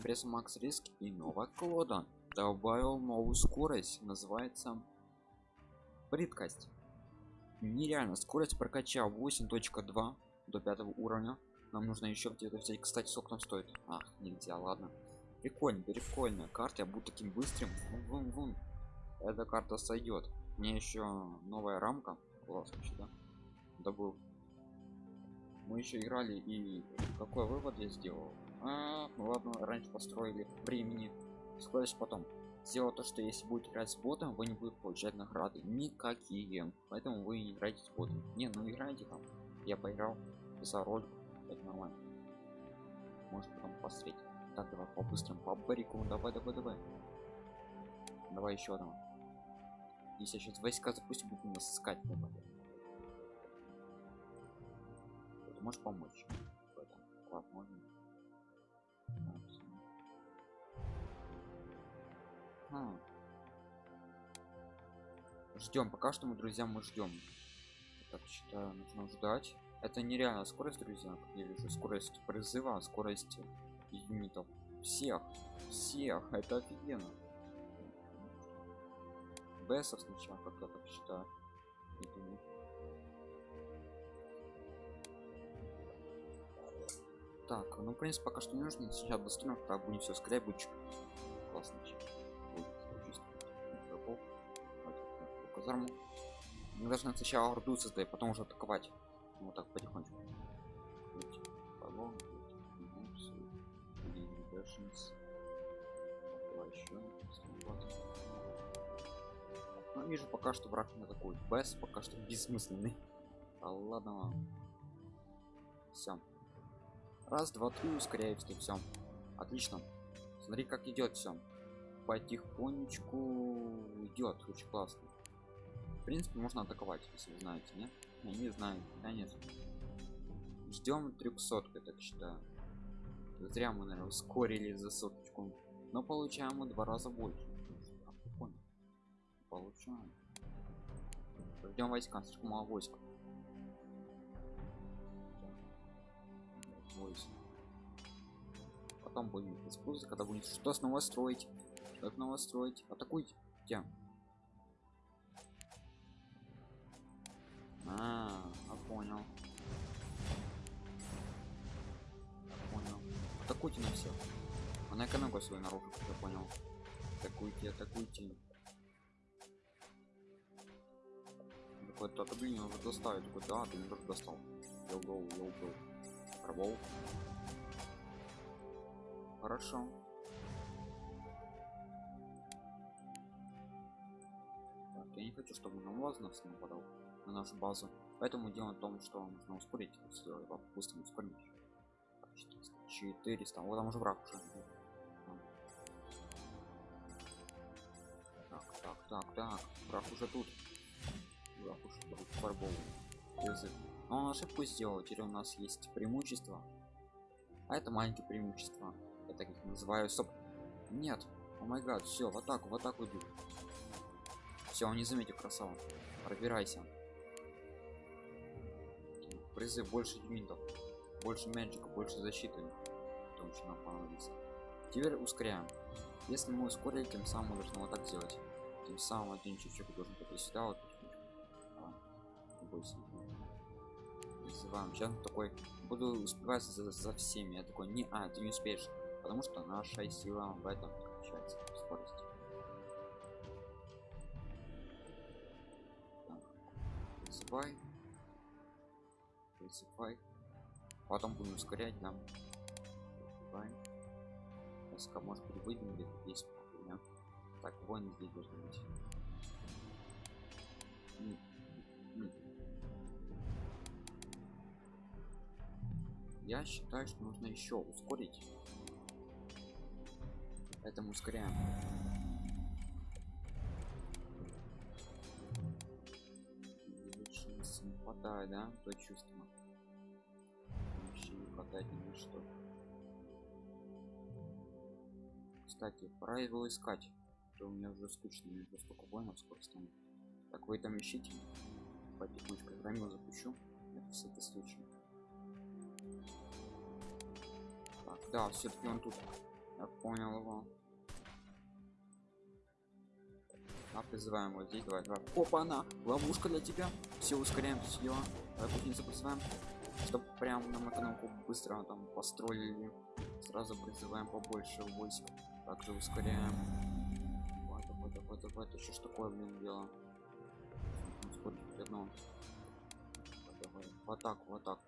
пресс макс риск и новая клода. Добавил новую скорость называется прыткость нереально скорость прокачал 8.2 до пятого уровня. Нам нужно еще где-то взять. Кстати сколько там стоит? Ах нельзя ладно. Прикольно прикольная карта я буду таким быстрым. Вун, вун, вун. эта карта сойдет мне еще новая рамка. Класс вообще да? Добыл. Мы еще играли и какой вывод я сделал а, ну ладно раньше построили времени. Скорость потом. Сделал то что если будет играть с ботом вы не будете получать награды никакие. Поэтому вы не играете с ботом. Не ну играйте там. Я поиграл за роль. Это нормально. Может потом посмотреть. Так давай по быстрому по барику давай давай давай. Давай еще одного. Если я сейчас войска запустим будем нас искать давай. ты можешь помочь. Ладно можно а. ждем пока что мы друзья мы ждем так считаю нужно ждать. Это нереально скорость друзья как я вижу скорость призыва скорость юнитов. Всех всех это офигенно. Бесов сначала как я так считаю так ну в принципе пока что не нужно сейчас быстрее так будем все будет классно казарму мы должны сначала орду создать потом уже атаковать. Вот так потихонечку. Но ну, вижу пока что враг не атакует. Бс пока что бессмысленный. А ладно все раз два три ускоряется все отлично. Смотри как идет все потихонечку идет очень классно принципе можно атаковать если вы знаете нет? Я не знаю да нет? Ждем 300 я так считаю зря мы наверное ускорили за соточку. Но получаем мы два раза больше получаем. Ждем войска слишком мало войск войск потом будем использовать когда будет что снова строить. Что снова строить? Атакуйте. Где атакуйте на всех она экономика свою наружу я понял. Атакуйте атакуйте. Какой-то отопление уже доставить. Такой да ты не достал. Йоу йоу йоу йоу пробовал? Хорошо. Так, я не хочу чтобы на нас нападал на нашу базу. Поэтому дело в том что нужно ускорить допустим ускорить 400 вот там уже враг уже. Так так так так враг уже тут. Враг уже фарбовый. Язык но он ошибку сделал? Теперь у нас есть преимущество. А это маленькие преимущества. Я так их называю. Стоп. Нет. О май гад. Все в атаку в атаку иду все он не заметил красава. Пробирайся. Призыв больше юнитов больше мячика больше защиты что нам понадобится теперь ускоряем. Если мы ускорили тем самым мы вот так сделать. Тем самым один чуть-чуть должен пойти сюда вот бойся сейчас такой буду успевать за, за всеми. Я такой не а ты не успеешь потому что наша сила в этом заключается скорость. Так. вызывай потом будем ускорять нам вызывай СК может быть выйдем где-то здесь так вон здесь должен быть. Я считаю что нужно еще ускорить. Поэтому ускоряем. Не хватает да то чувство? Вообще не хватает ни что кстати пора его искать то у меня уже скучно уже столько воинов скоро станет так вы там ищите потихонечку время запущу это всякий случай так да все-таки он тут Я понял его. А призываем вот здесь, давай, давай. Опа, она, ловушка для тебя. Все, ускоряем все дела. Давай путница призываем. Чтоб прям нам экономку быстро там построили. Сразу призываем побольше войск. Также ускоряем. Давай, давай, давай, давай. Это что ж такое, блин, дело? Сколько одно. В атаку, в атаку.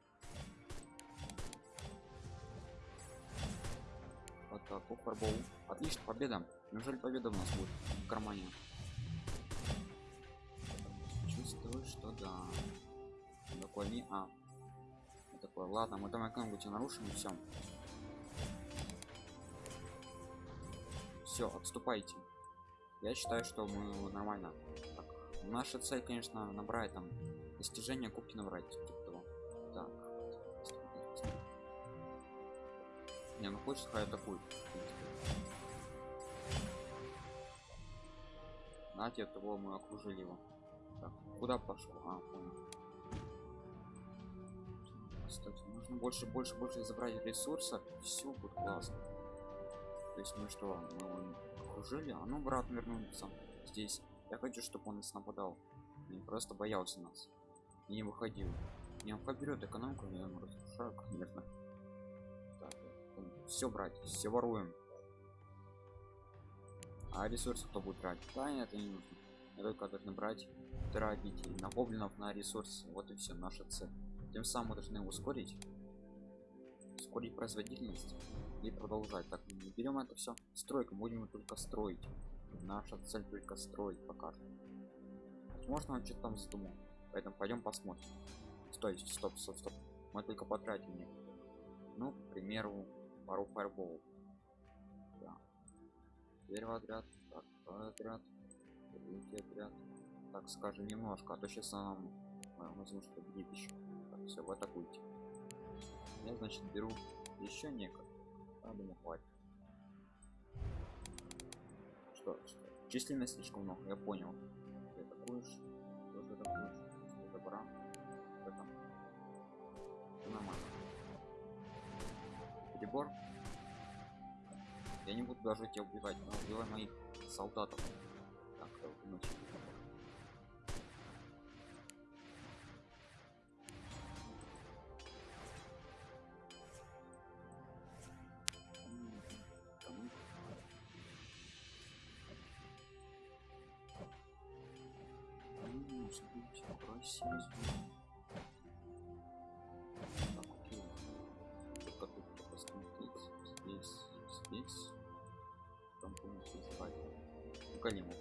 В атаку, фарбол. Отлично, победа. Неужели победа у нас будет в кармане? Чувствую, что да. Такой не а. Вот такой, ладно, мы там экономику нарушим и все. Все, отступайте. Я считаю, что мы нормально. Так, наша цель, конечно, набрать там достижения кубки набрать. Типа. Так. Не, ну хочешь, хай атакует. Знаете, того мы окружили его. Так, куда пошло? А. Кстати, нужно больше, больше, больше забрать ресурсов. Все будет классно. То есть мы что, мы его окружили, а ну брат вернулся здесь. Я хочу, чтобы он нас нападал. Не просто боялся нас. И не выходил. Не он берет экономику, я ему разрушаю, конечно. Так, все брать, все воруем. А ресурсы кто будет брать? Да, это не нужно. Я только должны брать, тратить на гоблинов, на ресурсы. Вот и все, наша цель. Тем самым мы должны ускорить, ускорить производительность и продолжать. Так, мы берем это все. Стройка, будем только строить. Наша цель только строить пока. Возможно, он что-то там задумал. Поэтому пойдем посмотрим. Стой, стоп, стоп, стоп. Мы только потратим некоторые. Ну, к примеру, пару фаерболов. Да. Первый отряд, второй отряд, третий отряд. Так, скажем, немножко, а то сейчас нам возможно что будет еще. Так, все, вы атакуйте. Я, значит, беру еще некое. Я думаю, хватит. Что, что? Численность слишком много, я понял. Ты атакуешь, тоже атакуешь. Добра. Что там? Всё нормально. Перебор. Я не буду даже тебя убивать, но убивай моих солдатов. Так, иначе. Окей. Только тут посмотреть. Здесь, здесь. Там полностью спать. Ну, големов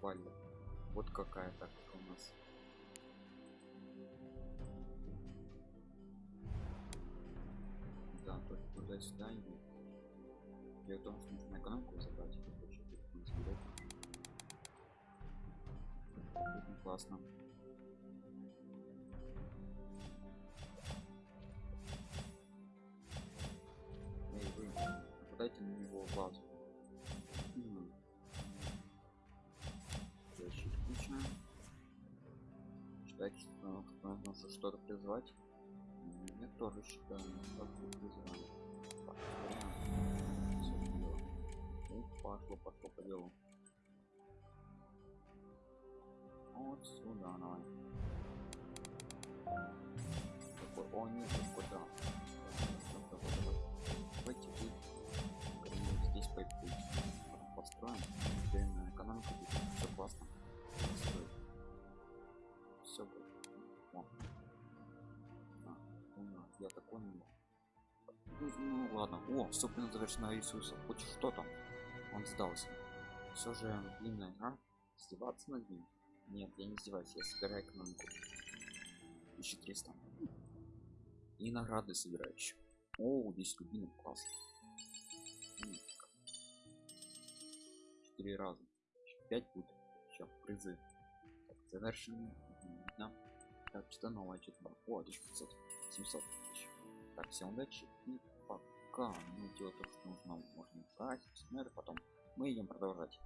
рубали. Вот какая тактика у нас. Да, только туда-сюда и Дело в том, что нужно экономику забрать, это вообще не заберет. Очень классно. Эй, вы, нападайте на него базу. Считайте, что нужно что-то призвать. Я тоже считаю, ускоряем. Всё дело. Ну, пошло, пошло по делу. Вот сюда, давай. Такой, о нет, такой, да. Давай, давай, давай. Давайте здесь пойти. Построим. Я такой не. Ну, ну ладно. О, собственно завершена Иисуса. Хоть что там. Он сдался. Все же длинная игра. издеваться над ним? Нет я не издеваюсь я собираю экономику. 1300 и награды собираю еще о здесь рубинов класс. Четыре раза. Пять будет. Еще призы. Так, видно так что новое? Что-то о 1500 700 тысяч так всем удачи и пока. Ну дело то что нужно можно брать потом мы идем продолжать